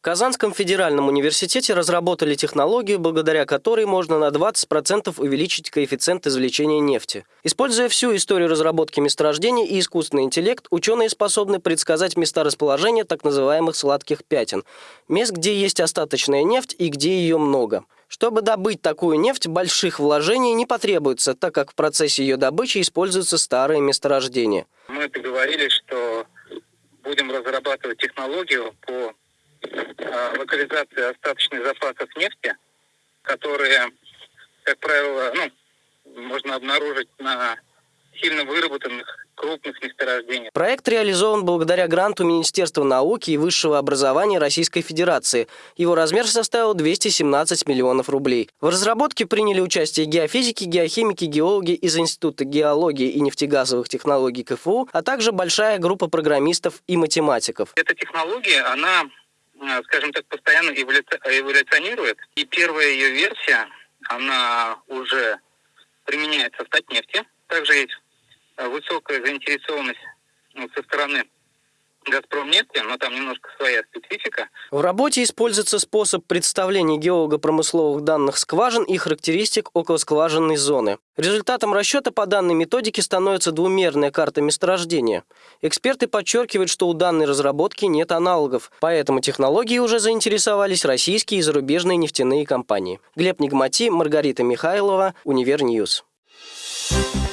В Казанском федеральном университете разработали технологию, благодаря которой можно на 20% увеличить коэффициент извлечения нефти. Используя всю историю разработки месторождений и искусственный интеллект, ученые способны предсказать места расположения так называемых сладких пятен – мест, где есть остаточная нефть и где ее много. Чтобы добыть такую нефть, больших вложений не потребуется, так как в процессе ее добычи используются старые месторождения. Мы договорились, что будем разрабатывать технологию по локализации остаточных запасов нефти, которые, как правило, ну, можно обнаружить на сильно выработанных крупных месторождениях. Проект реализован благодаря гранту Министерства науки и высшего образования Российской Федерации. Его размер составил 217 миллионов рублей. В разработке приняли участие геофизики, геохимики, геологи из Института геологии и нефтегазовых технологий КФУ, а также большая группа программистов и математиков. Эта технология, она, э, скажем так, постоянно эволюционирует. И первая ее версия, она уже применяется в Татнефти. Также есть Э, высокая заинтересованность ну, со стороны «Газпромнефти», но там немножко своя специфика. В работе используется способ представления геолого-промысловых данных скважин и характеристик околоскважинной зоны. Результатом расчета по данной методике становится двумерная карта месторождения. Эксперты подчеркивают, что у данной разработки нет аналогов, поэтому технологией уже заинтересовались российские и зарубежные нефтяные компании. Глеб Нигмати, Маргарита Михайлова, Univer News. Thank